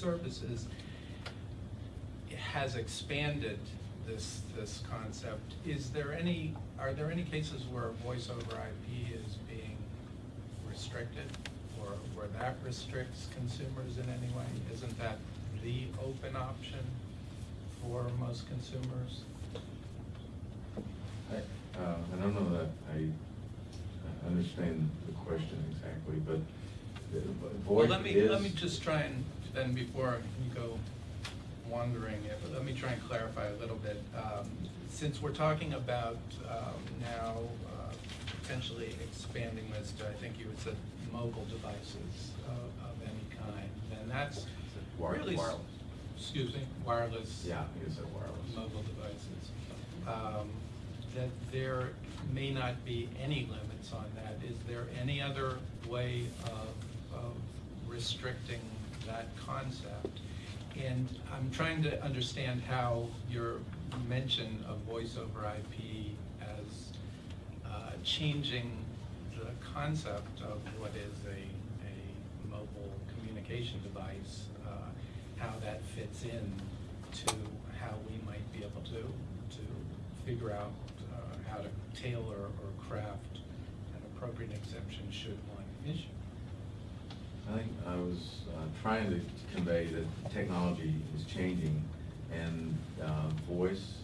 Services has expanded this, this concept. Is there any, are there any cases where voice over IP is being restricted? Or where that restricts consumers in any way? Isn't that the open option for most consumers? I, uh, I don't know that I understand the question exactly, but the Well, let me, is. let me just try and, then before you go wandering, if- let me try and clarify a little bit. Um, Since we're talking about um, now uh, potentially expanding this to, I think you had said, mobile devices of of any kind, then that's Wire- really. wireless. Excuse me, wireless. Yeah, you said wireless. Mobile devices. Um, That there may not be any limits on that. Is there any other way of, of restricting that concept? And I'm trying to understand how your mention of voice over IP as uh, changing the concept of what is a, a mobile communication device, uh, how that fits in to how we might be able to, to figure out uh, how to tailor or craft an appropriate exemption should one issue. I think I was uh, trying to convey that technology is changing and uh, voice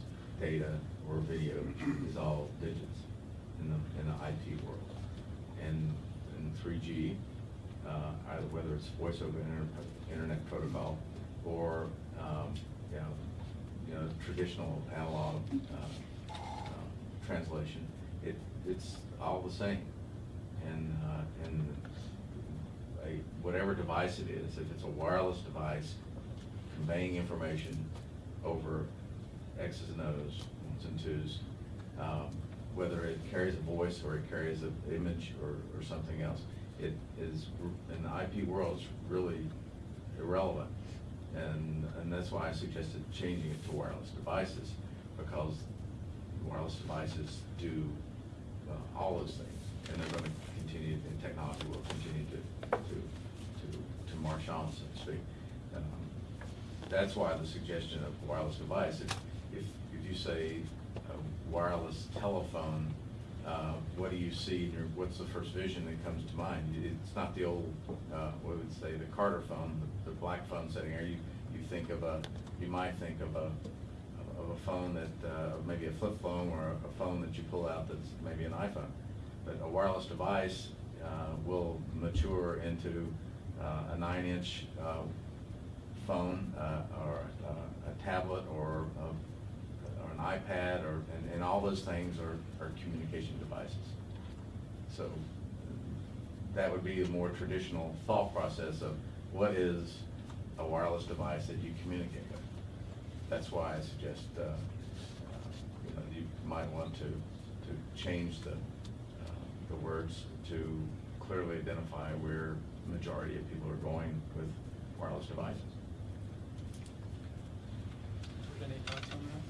data or video is all digits in the, in the IP world. And in three G, uh, either whether it's voice over inter- internet protocol or, um, you know, you know, traditional analog, uh, uh, translation, it, it's all the same. And, uh, and whatever device it is, if it's a wireless device conveying information over X's and O's, ones and twos, um, whether it carries a voice or it carries an image or, or something else, it is, in the IP world, it's really irrelevant. And, and that's why I suggested changing it to wireless devices, because wireless devices do uh, all those things, and they're gonna continue, and technology will continue to, Um, That's why the suggestion of wireless device, if, if, if you say a wireless telephone, uh, what do you see, or what's the first vision that comes to mind? It's not the old, uh, what would say, the Carter phone, the, the black phone setting, or you, you think of a, you might think of a, of a phone that, uh, maybe a flip phone or a phone that you pull out that's maybe an iPhone. But a wireless device uh, will mature into uh, a nine-inch uh, phone uh, or uh, a tablet or a- or an iPad or, and, and all those things are, are communication devices. So that would be a more traditional thought process of what is a wireless device that you communicate with. That's why I suggest, uh, uh, you know, you might want to, to change the, uh, the words to clearly identify where majority of people are going with wireless devices. Any thoughts on that?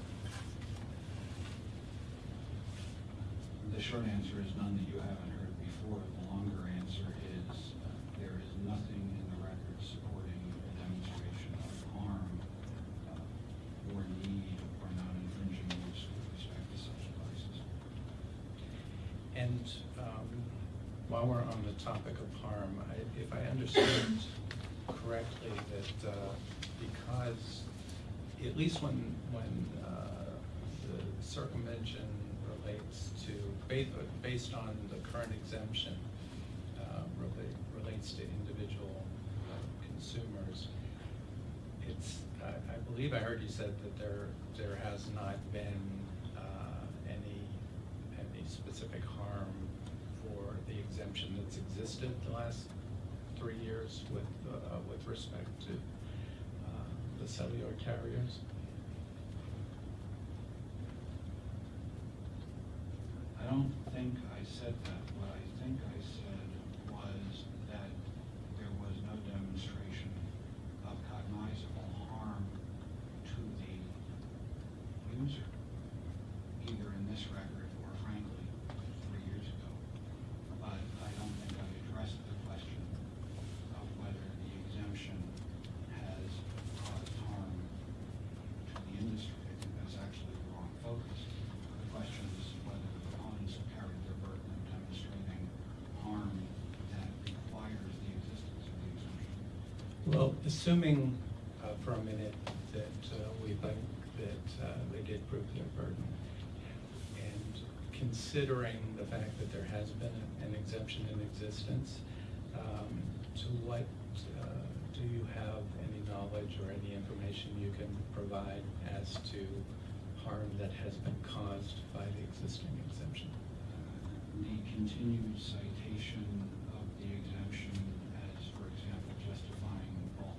The short answer is none that you haven't heard before. The longer answer is, uh, there is nothing in the record supporting a demonstration of harm uh, or need or non-infringing use with respect to such devices. And um, while we're on topic of harm, I- if I understand correctly, that uh, because, at least when, when uh, the circumvention relates to, ba- based on the current exemption, uh, relate- relates to individual consumers, it's, I I believe I heard you said that there, there has not been uh, any, any specific harm the exemption that's existed the last three years with, uh, with respect to uh, the cellular carriers? I don't think I said that. What I think I said was that there was no demonstration of cognizable harm to the user, either in this record or frankly, three years ago. But I don't think I addressed the question of whether the exemption has Well, assuming uh, for a minute that uh, we think that uh, they did prove their burden, and considering the fact that there has been an exemption in existence, um, to what, uh, do you have any knowledge or any information you can provide as to harm that has been caused by the existing exemption? The continued citation of the exemption as, for example, justifying bulk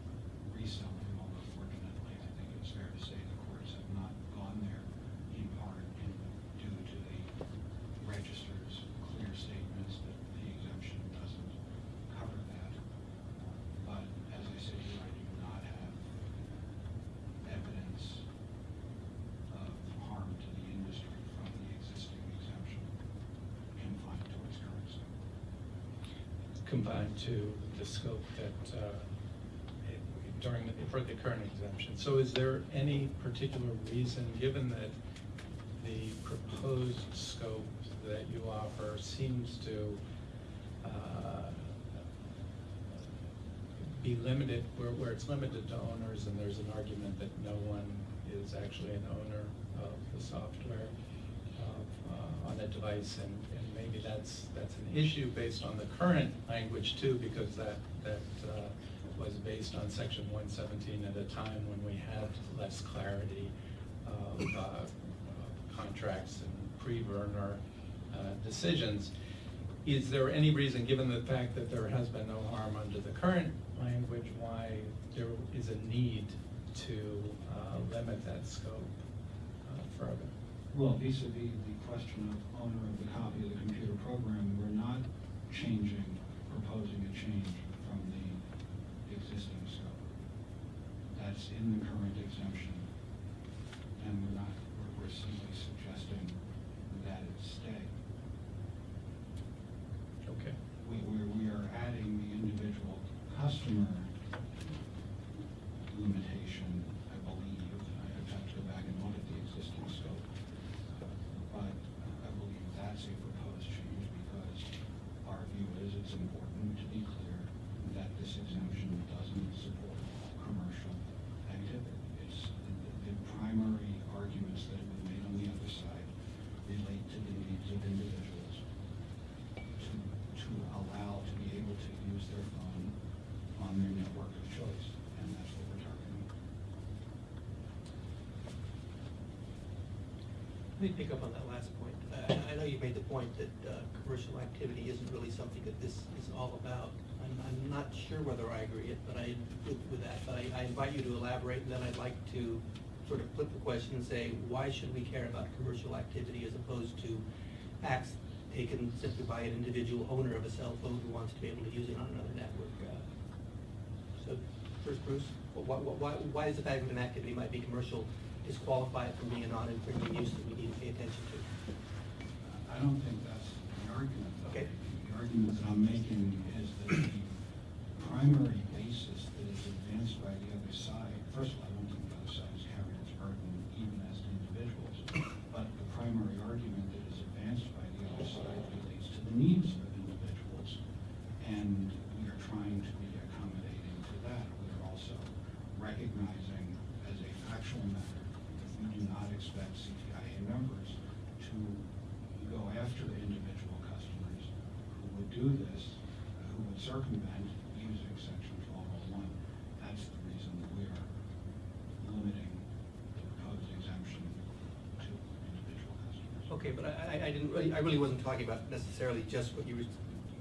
reselling, although fortunately, I think it's fair to say the courts have not gone there in part in due to the registrar's clear statements that the exemption doesn't cover that. But as I said, here, I do not have evidence of harm to the industry from the existing exemption confined to its current scope. Combined to the scope that, uh, it- during, the- for the current exemption. So is there any particular reason, given that the proposed scope that you offer seems to uh, be limited, where, where it's limited to owners, and there's an argument that no one is actually an owner of the software of, uh, on a device, and, that's, that's an issue based on the current language too, because that, that uh, was based on section one seventeen at a time when we had less clarity of uh, contracts and pre-Vernor uh, decisions. Is there any reason, given the fact that there has been no harm under the current language, why there is a need to uh, limit that scope uh, further? Well, vis-à-vis the question of owner of the copy of the computer program, we're not changing, proposing a change from the existing scope. That's in the current exemption. And we're not, we're, we're simply suggesting that it stay. Okay. We, we, we are adding the individual customer limitation, I believe. I have to go back and look at the existing scope. But I believe that's a proposed change because our view is it's important to be clear that this exemption doesn't support commercial activity. It's, the, the primary arguments that have been made on the other side relate to the needs of individuals to, to allow, to be able to use their phone on their network of choice, and that's what we're targeting. Let me pick up on that last point. Uh, I know you made the point that uh, commercial activity isn't really something that this is all about. I'm, I'm not sure whether I agree it, but I, with, with that, but I, I invite you to elaborate, and then I'd like to sort of flip the question and say, why should we care about commercial activity as opposed to acts taken simply by an individual owner of a cell phone who wants to be able to use it on another network? Uh, So, first, Bruce, why, why, why is the fact that an activity might be commercial disqualify it from being a non-infringing use that we need to pay attention to? I don't think that's the argument. though. Okay. The argument that I'm making is that the primary basis that is advanced by the other side, first of all, I don't think the other side is carrying its burden even as individuals, but the primary argument that is advanced by the other side relates to the needs of individuals. And we are trying to be accommodating to that. We are also recognizing as a factual matter, we do not expect CTIA members to go after individual customers who would do this, uh, who section twelve oh one. That's the reason that we are limiting the proposed exemption to individual customers. Okay, but I, I- didn't, really- I really wasn't talking about necessarily just what you were,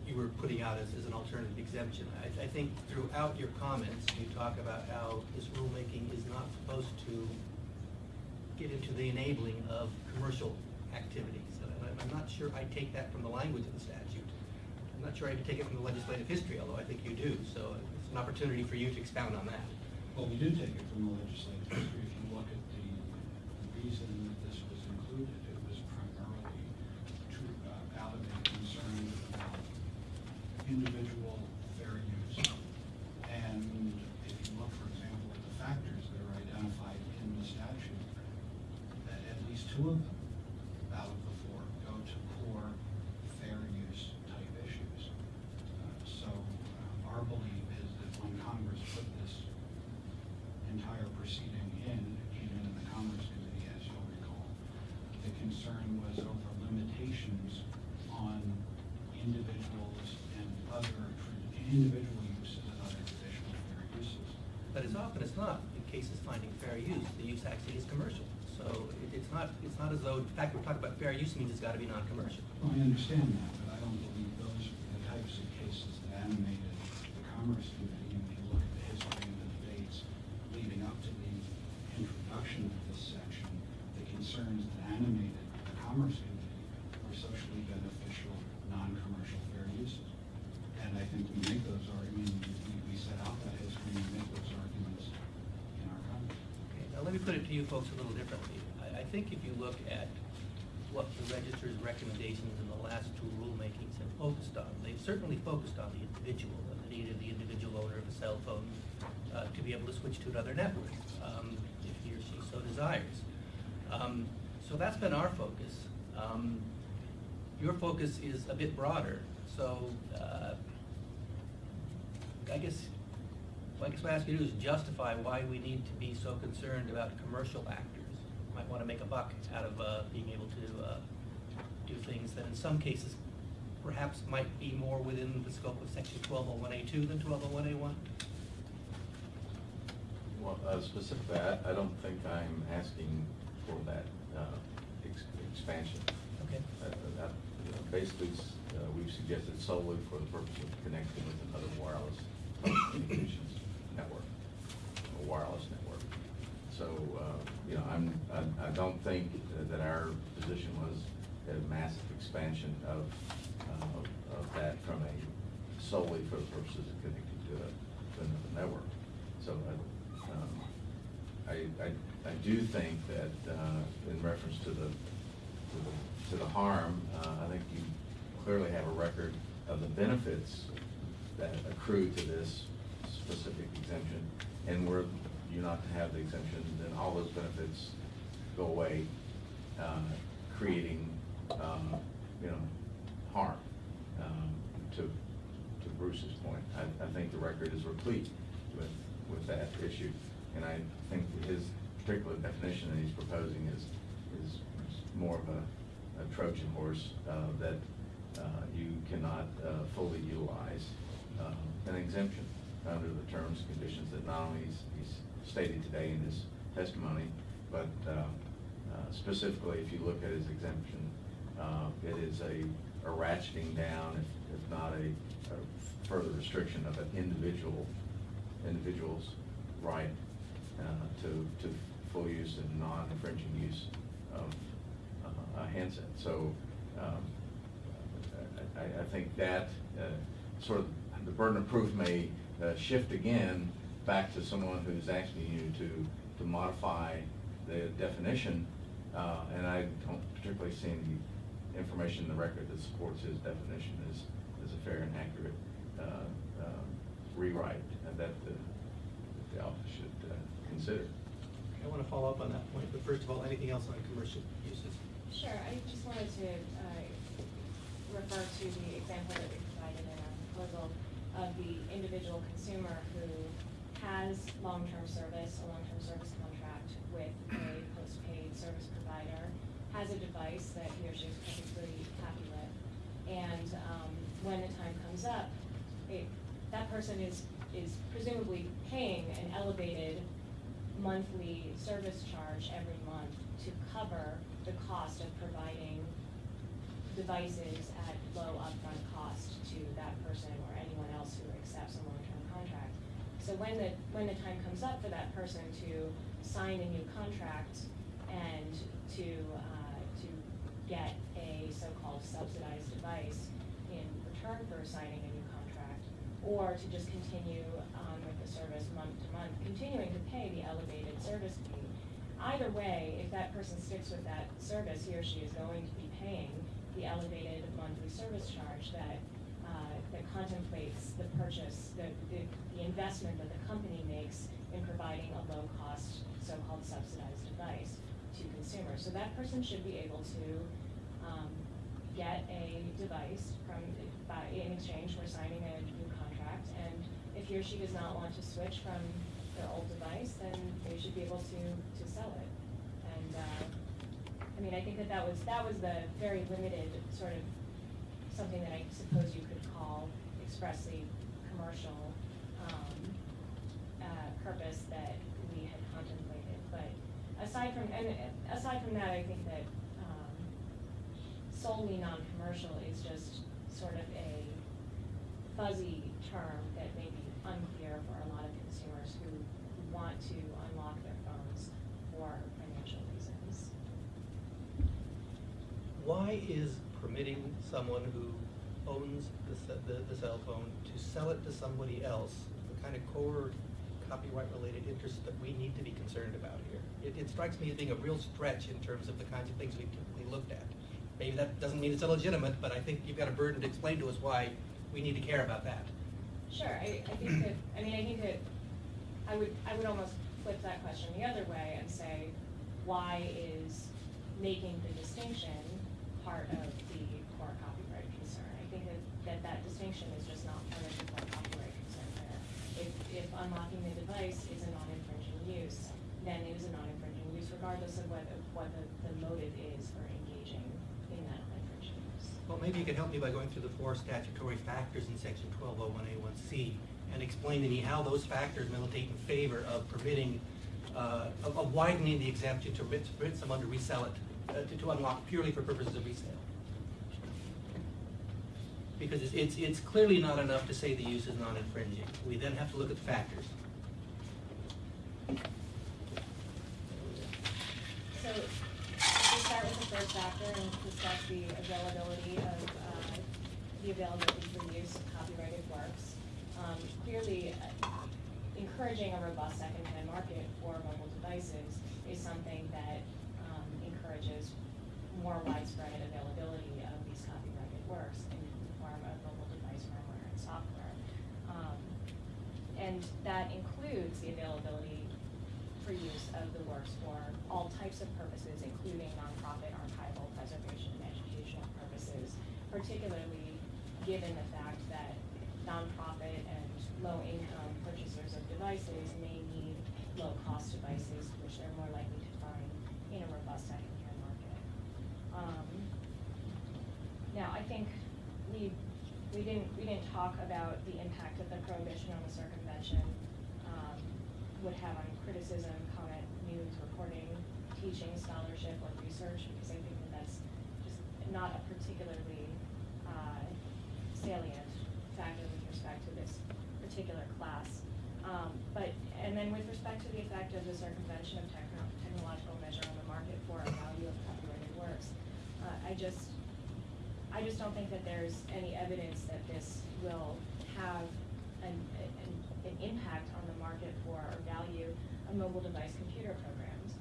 you were putting out as, as an alternative exemption. I, I think throughout your comments, you talk about how this rulemaking is not supposed to get into the enabling of commercial activities. I'm not sure I take that from the language of the statute. Not sure I take it from the legislative history, although I think you do, so it's an opportunity for you to expound on that. Well, we do take it from the legislative history. If you look at the the reason that this was included, it was primarily to uh, validate concerns about individual fair use. And if you look, for example, at the factors that are identified in the statute, that at least two of them, out of the four, go to core fair use type issues. Uh, So uh, our belief is that when Congress put this often it's not, in cases finding fair use, the use actually is commercial. So it- it's not, as though, in fact, we're talking about fair use means it's gotta be non-commercial. Well, I understand that, but I don't believe those are the types of cases that animated the commerce committee. The be able to switch to another network um, if he or she so desires. Um, so that's been our focus. Um, your focus is a bit broader. So uh, I guess I guess what I ask you to do is justify why we need to be so concerned about commercial actors. Might want to make a buck out of uh, being able to uh, do things that in some cases perhaps might be more within the scope of section 1201A2 than 1201A1. Well, uh, specifically, I, I don't think I'm asking for that, uh, ex- expansion. Okay. Uh, that, you know, Basically, s- uh, we've suggested solely for the purpose of connecting with another wireless communications network, a wireless network. So, uh, you know, I'm, I, I don't think that our position was a massive expansion of, uh, of that from a solely for the purposes of connecting to a, to another network. So, I, I, do think that, uh, in reference to the, to the, to the harm, uh, I think you clearly have a record of the benefits that accrue to this specific exemption. And were you not to have the exemption, then all those benefits go away, uh, creating, um, you know, harm, um, to, to Bruce's point. I, I think the record is replete with, with that issue. And I think his particular definition that he's proposing is, is more of a, a Trojan horse, uh, that, uh, you cannot, uh, fully utilize, uh, an exemption under the terms and conditions that not only he's, he's stated today in his testimony, but, specifically, if you look at his exemption, it is a, a ratcheting down, if, if not a, a further restriction of an individual, individual's right, uh, to, to full use and non-infringing use of uh, a handset. So, um, I, I think that, uh, sort of, the burden of proof may, uh, shift again back to someone who's asking you to, to modify the definition, uh, and I don't particularly see any information in the record that supports his definition as, as a fair and accurate, rewrite that the, that the office should, consider. I wanna follow up on that point, but first of all, anything else on commercial uses? Sure, I just wanted to uh, refer to the example that we provided in our proposal of the individual consumer who has long-term service, a long-term service contract with a postpaid service provider, has a device that he or she is perfectly happy with, and um, when the time comes up, it, that person is, is presumably paying an elevated monthly service charge every month to cover the cost of providing devices at low upfront cost to that person or anyone else who accepts a long-term contract. So when the, when the time comes up for that person to sign a new contract and to, uh, to get a so-called subsidized device in return for signing a new or to just continue on with the service month to month, continuing to pay the elevated service fee. Either way, if that person sticks with that service, he or she is going to be paying the elevated monthly service charge that, uh, that contemplates the purchase, the, the, the investment that the company makes in providing a low-cost, so-called subsidized device to consumers. So that person should be able to, um, get a device from, by, in exchange for signing a. And if he or she does not want to switch from their old device, then they should be able to, to sell it. And, uh, I mean, I think that that was, that was the very limited sort of, something that I suppose you could call expressly commercial, um, uh, purpose that we had contemplated. But aside from, and aside from that, I think that um, solely non-commercial is just sort of a fuzzy term that may be unclear for a lot of consumers who want to unlock their phones for financial reasons. Why is permitting someone who owns the, the, the cell phone to sell it to somebody else the kind of core copyright-related interest that we need to be concerned about here? It, it strikes me as being a real stretch in terms of the kinds of things we've typically looked at. Maybe that doesn't mean it's illegitimate, but I think you've got a burden to explain to us why we need to care about that. Sure, I, I think that, I mean, I think that, I would, I would almost flip that question the other way and say, why is making the distinction part of the core copyright concern? I think that, that that distinction is just not part of the core copyright concern there. If, if unlocking the device is a non-infringing use, then it is a non-infringing use regardless of whether, what the, the motive is for engaging in that infringing use. Well, maybe you could help me by going through the four statutory factors in section twelve oh one A one C and explain to me how those factors militate in favor of permitting, uh, of of widening the exemption to permit someone to resell it, uh, to, to unlock purely for purposes of resale. Because it's, it's, it's clearly not enough to say the use is non-infringing. We then have to look at the factors. So, to start factor and discuss the availability of, uh, the availability for use of copyrighted works. Um, clearly, uh, encouraging a robust secondhand market for mobile devices is something that, um, encourages more widespread availability of these copyrighted works in the form of mobile device firmware and software. Um, and that includes the availability for use of the works for all types of purposes, including nonprofit, preservation, and educational purposes, particularly given the fact that nonprofit and low-income purchasers of devices may need low-cost devices, which they're more likely to find in a robust secondhand market. Um, Now, I think we, we didn't, we didn't talk about the impact of the prohibition on the circumvention um, would have on criticism, comment, news, reporting, teaching, scholarship, or research, because I think that not a particularly uh, salient factor with respect to this particular class. Um, But, and then with respect to the effect of the circumvention of techno- technological measure on the market for a value of copyrighted works, uh, I just, I just don't think that there's any evidence that this will have an, an, an impact on the market for or value of mobile device computer programs.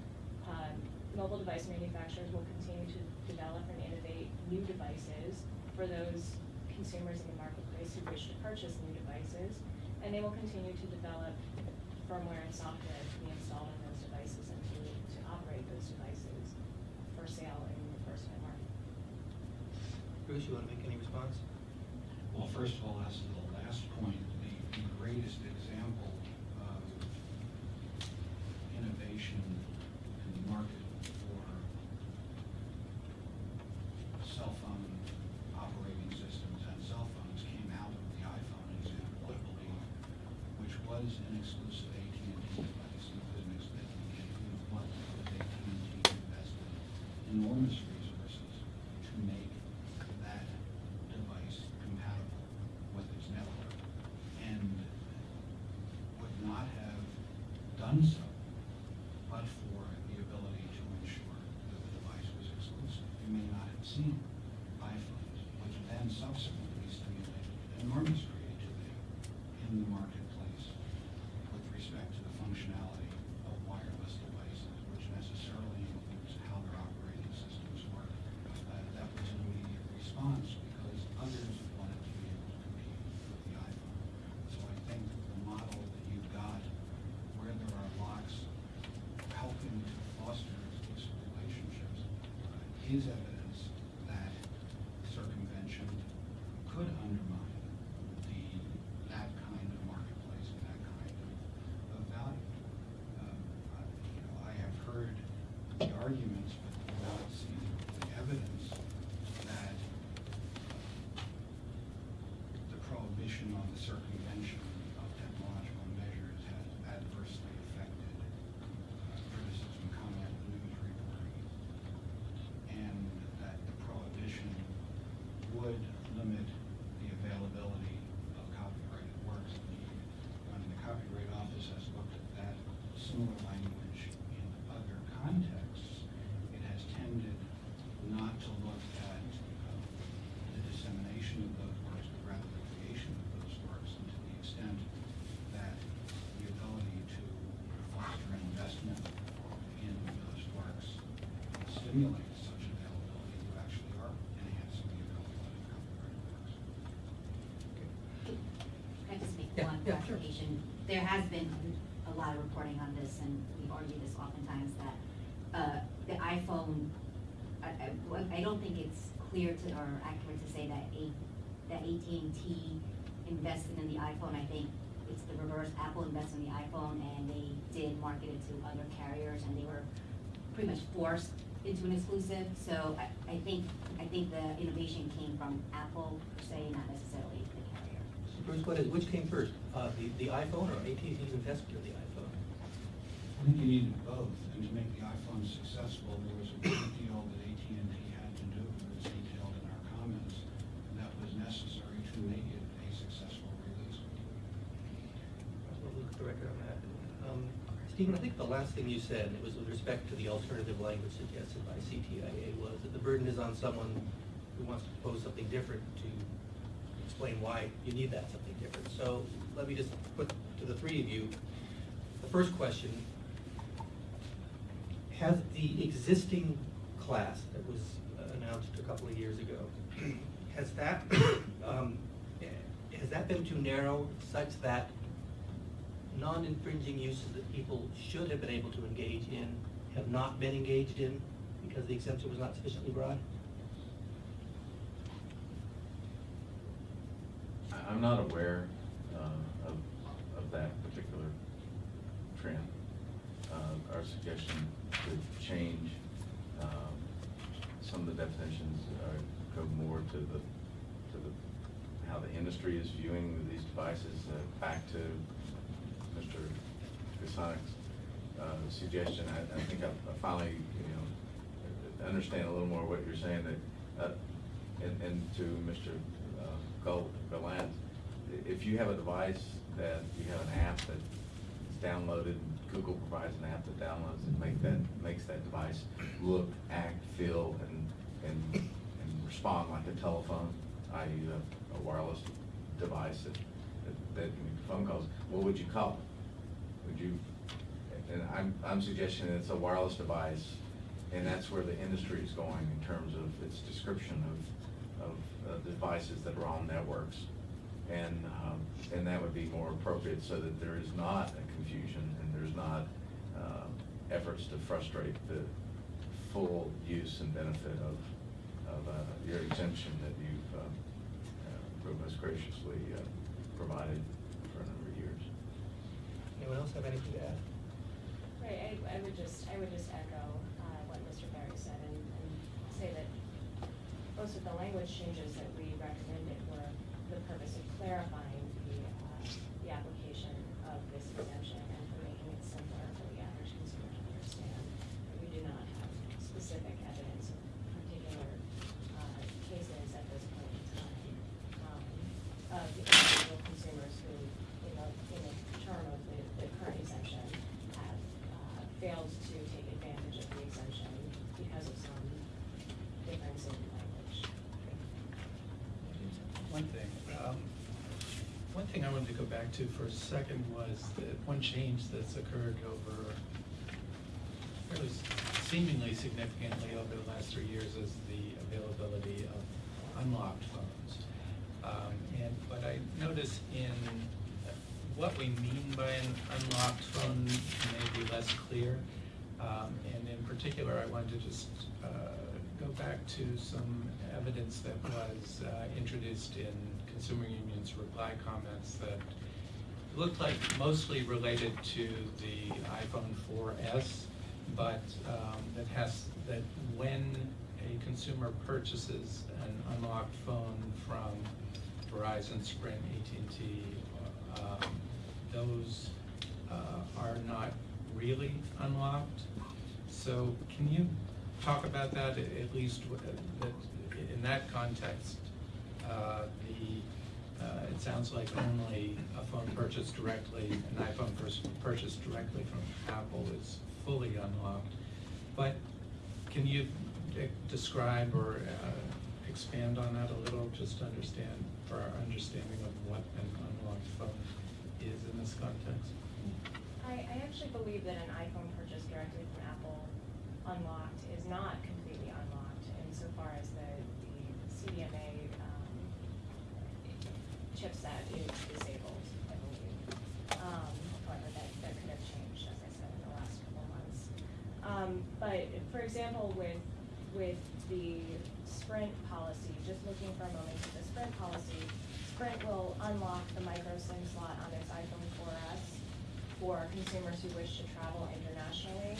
Um, mobile device manufacturers will continue to develop and innovate new devices for those consumers in the marketplace who wish to purchase new devices, and they will continue to develop firmware and software to be installed on those devices and to, to operate those devices for sale in the first-hand market. Bruce, you want to make any response? Well, first of all, as to the last point, the, the greatest example of innovation in the market for cell phone operating systems and cell phones came out of the iPhone example, I believe, which was an exclusive AT&T device. It was an exclusive, you know, what AT&T invested enormous resources to make that device compatible with its network and would not have done so but for the ability to ensure that the device was exclusive. You may not have seen iPhones, which then subsequently stimulated enormous creativity in the marketplace with respect to the functionality of wireless devices, which necessarily includes how their operating systems work. Uh, That was an immediate response because others wanted to be able to compete with the iPhone. So I think the model that you've got, where there are locks helping to foster exclusive relationships, is evidence that circumvention could undermine the, that kind of marketplace and that kind of, of value. Um, I- You know, I have heard the arguments, but without seeing the evidence that the prohibition on the circumvention of technological measures has adversely similar language in other contexts, it has tended not to look at uh, the dissemination of those works, but rather the creation of those works, and to the extent that the ability to foster an investment in those works stimulates such availability, you actually are enhancing the availability of copyrighted works. Can I just make Yeah, one yeah, sure. clarification? There has been a lot of reporting on this, and we argue this oftentimes, that uh, the iPhone, I, I, well, I don't think it's clear to, or accurate to say that A, that AT&T invested in the iPhone. I think it's the reverse. Apple invested in the iPhone, and they did market it to other carriers, and they were pretty much forced into an exclusive. So I, I think, I think the innovation came from Apple per se, not necessarily the carrier. So Bruce, what is, which came first, uh, the, the iPhone or AT&T's investment in the iPhone? I think you needed both, and to make the iPhone successful, there was a great deal that AT&T had to do, as detailed in our comments, that was necessary to make it a successful release. We'll look at the record on that. Um, Stephen, I think the last thing you said, it was with respect to the alternative language suggested by CTIA, was that the burden is on someone who wants to propose something different to explain why you need that something different. So let me just put to the three of you, the first question, has the existing class that was announced a couple of years ago, has that, um, has that been too narrow such that non-infringing uses that people should have been able to engage in have not been engaged in because the exemption was not sufficiently broad? I'm not aware uh, of, of that particular trend. Uh, Our suggestion to change um, some of the definitions, uh, go more to the, to the, how the industry is viewing these devices, uh, back to Mr. Kasunic's uh, suggestion. I, I think I I finally, you know, understand a little more what you're saying, that, uh, and, and to Mr. Gal- Gallant, if you have a device that you have an app that is downloaded, Google provides an app that downloads and make that, makes that device look, act, feel, and, and, and respond like a telephone, i.e. a- a wireless device that, that- that phone calls, what would you call it? Would you, and I'm, I'm suggesting it's a wireless device, and that's where the industry is going in terms of its description of, of uh, devices that are on networks. And, um, and that would be more appropriate so that there is not a confusion and there's not, um, efforts to frustrate the full use and benefit of, of, uh, your exemption that you've, um, uh, most graciously, uh, provided for a number of years. Anyone else have anything to add? Right, I, I would just, I would just echo, uh, what Mr. Berry said and, and say that most of the language changes that we recommended were the purpose of clarifying the, uh, the application of this exemption and for making it simpler for the average consumer to understand. We do not have specific evidence of particular, uh, cases at this point in time, um, of individual consumers who, in the, in the term of the, the current exemption, have, uh, failed to take advantage of the exemption because of some difference in language. One thing, um, one thing I wanted to go back to for a second was that one change that's occurred over, fairly seemingly significantly over the last three years is the availability of unlocked phones. Um, and, what I notice in, what we mean by an unlocked phone may be less clear. Um, and in particular, I wanted to just, uh, go back to some evidence that was, uh, introduced in Consumer Union's reply comments that looked like mostly related to the iPhone 4S, but um, that has, that when a consumer purchases an unlocked phone from Verizon, Sprint, AT&T, um, those uh, are not really unlocked. So can you talk about that, at least, in that context, uh, the uh, it sounds like only a phone purchased directly, an iPhone purchased directly from Apple is fully unlocked. But can you uh, describe or uh, expand on that a little, just to understand, for our understanding of what an unlocked phone is in this context? I, I actually believe that an iPhone purchased directly from Apple unlocked is not completely unlocked insofar as the, the CDMA, um, chipset is disabled, I believe. Um, however, that, that could have changed, as I said, in the last couple months. Um, but, for example, with, with the Sprint policy, just looking for a moment at the Sprint policy, Sprint will unlock the micro SIM slot on its iPhone 4S for consumers who wish to travel internationally.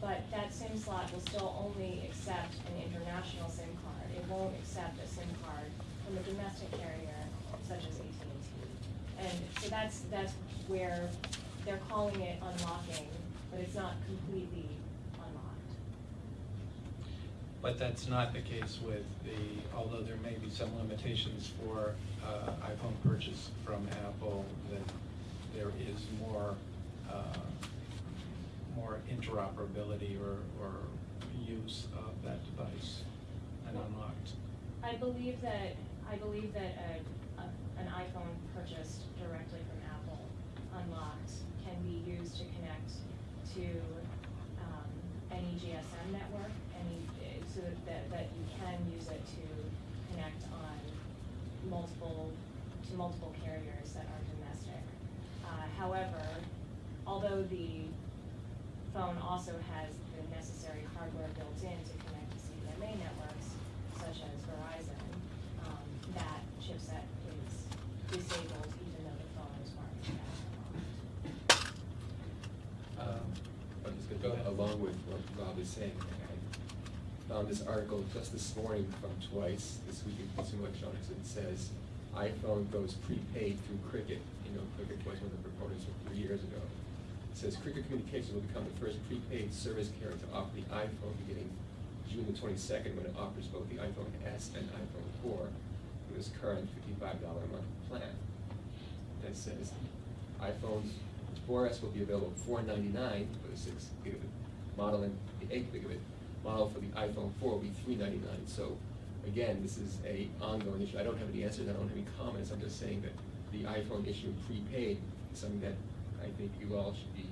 But that SIM slot will still only accept an international SIM card. It won't accept a SIM card from a domestic carrier such as AT&T. And so that's, that's where they're calling it unlocking, but it's not completely. But that's not the case with the, although there may be some limitations for uh, iPhone purchase from Apple, that there is more, uh, more interoperability or, or use of that device and unlocked. I believe that, I believe that a, a- an iPhone purchased directly from Apple, unlocked, can be used to connect to, um, any GSM network, any, so that, that you can use it to connect on multiple, to multiple carriers that are domestic. Uh, however, although the phone also has the necessary hardware built in to connect to CDMA networks, such as Verizon, um, that chipset is disabled even though the phone is marked as. Um, I'm just go along with what Rob is saying. Found this article just this morning from Twice, this week in Consumer Electronics, and it says iPhone goes prepaid through Cricket. You know, Cricket was one of the proponents from three years ago. It says Cricket Communications will become the first prepaid service carrier to offer the iPhone beginning June the twenty-second, when it offers both the iPhone S and iPhone four with its current fifty-five dollar a month plan. That says iPhones 4S will be available at $499 for the six gigabit model and the eight gigabit model for the iPhone four will be three ninety-nine. So again, this is a ongoing issue. I don't have any answers, I don't have any comments. I'm just saying that the iPhone issue prepaid is something that I think you all should be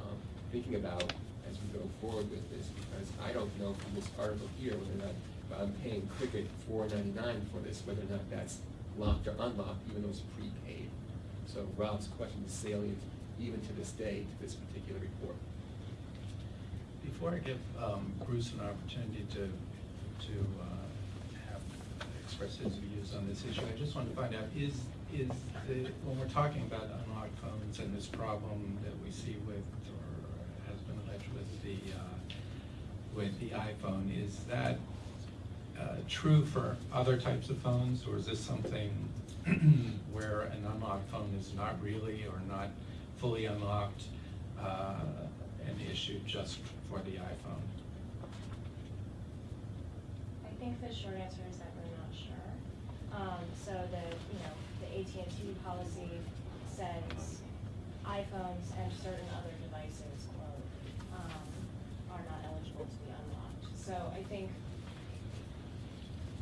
um, thinking about as we go forward with this, because I don't know from this article here whether or not I'm paying Cricket four ninety-nine for this, whether or not that's locked or unlocked, even though it's prepaid. So Rob's question is salient even to this day, to this particular report. Before I give um, Bruce an opportunity to, to uh, have, express his views on this issue, I just want to find out, is, is the, when we're talking about unlocked phones and this problem that we see with, or has been alleged with the, uh, with the iPhone, is that uh, true for other types of phones, or is this something where an unlocked phone is not really or not fully unlocked, uh, an issue just for the iPhone? I think the short answer is that we're not sure. Um, so the, you know, the AT&T policy says iPhones and certain other devices, quote, um, are not eligible to be unlocked. So I think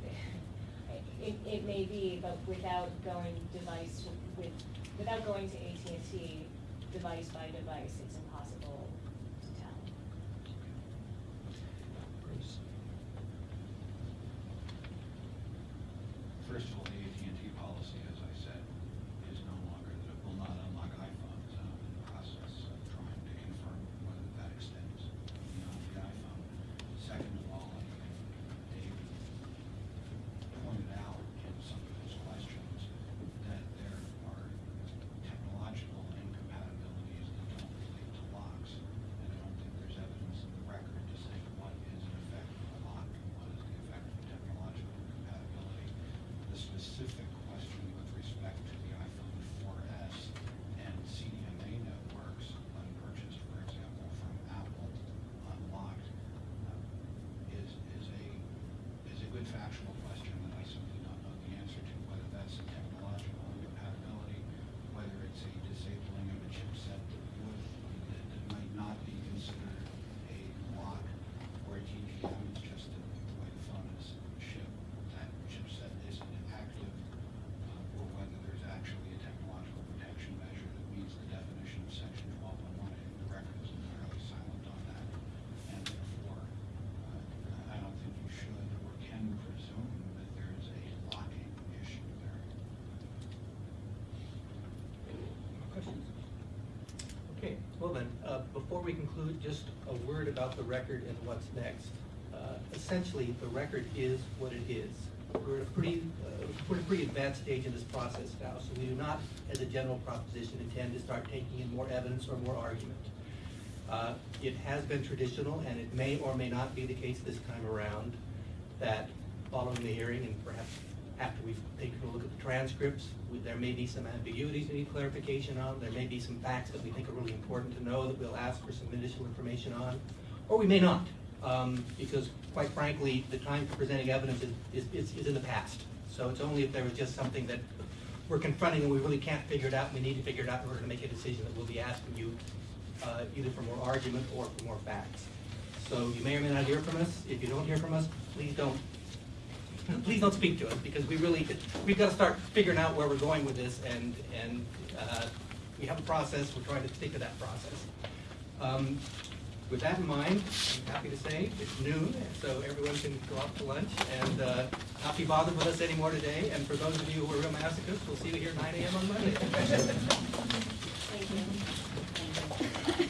it, it may be, but without going device with, without going to AT&T device by device, it's impossible to tell. Bruce? First of all, the AT&T policy, as I said, is no longer, that it will not unlock iPhones. I'm in the process of trying to confirm whether that extends beyond the iPhone. Second of all, I think Dave pointed out in some of his questions that there are technological incompatibilities that don't relate to locks. We conclude, just a word about the record and what's next. Uh, Essentially, the record is what it is. We're at a pretty, uh, we're at a pretty advanced stage in this process now, so we do not, as a general proposition, intend to start taking in more evidence or more argument. Uh, It has been traditional, and it may or may not be the case this time around, that following the hearing and perhaps after we've taken a look at the transcripts, there may be some ambiguities we need clarification on, there may be some facts that we think are really important to know that we'll ask for some additional information on, or we may not, um, because quite frankly, the time for presenting evidence is, is- is, in the past. So it's only if there was just something that we're confronting and we really can't figure it out, and we need to figure it out in order to make a decision that we'll be asking you, uh, either for more argument or for more facts. So you may or may not hear from us. If you don't hear from us, please don't, please don't speak to us, because we really, we've got to start figuring out where we're going with this, and, and uh, we have a process, we're trying to stick to that process. Um, With that in mind, I'm happy to say it's noon, so everyone can go out to lunch and uh, not be bothered with us anymore today. And for those of you who are real masochists, we'll see you here at nine AM on Monday. Thank you.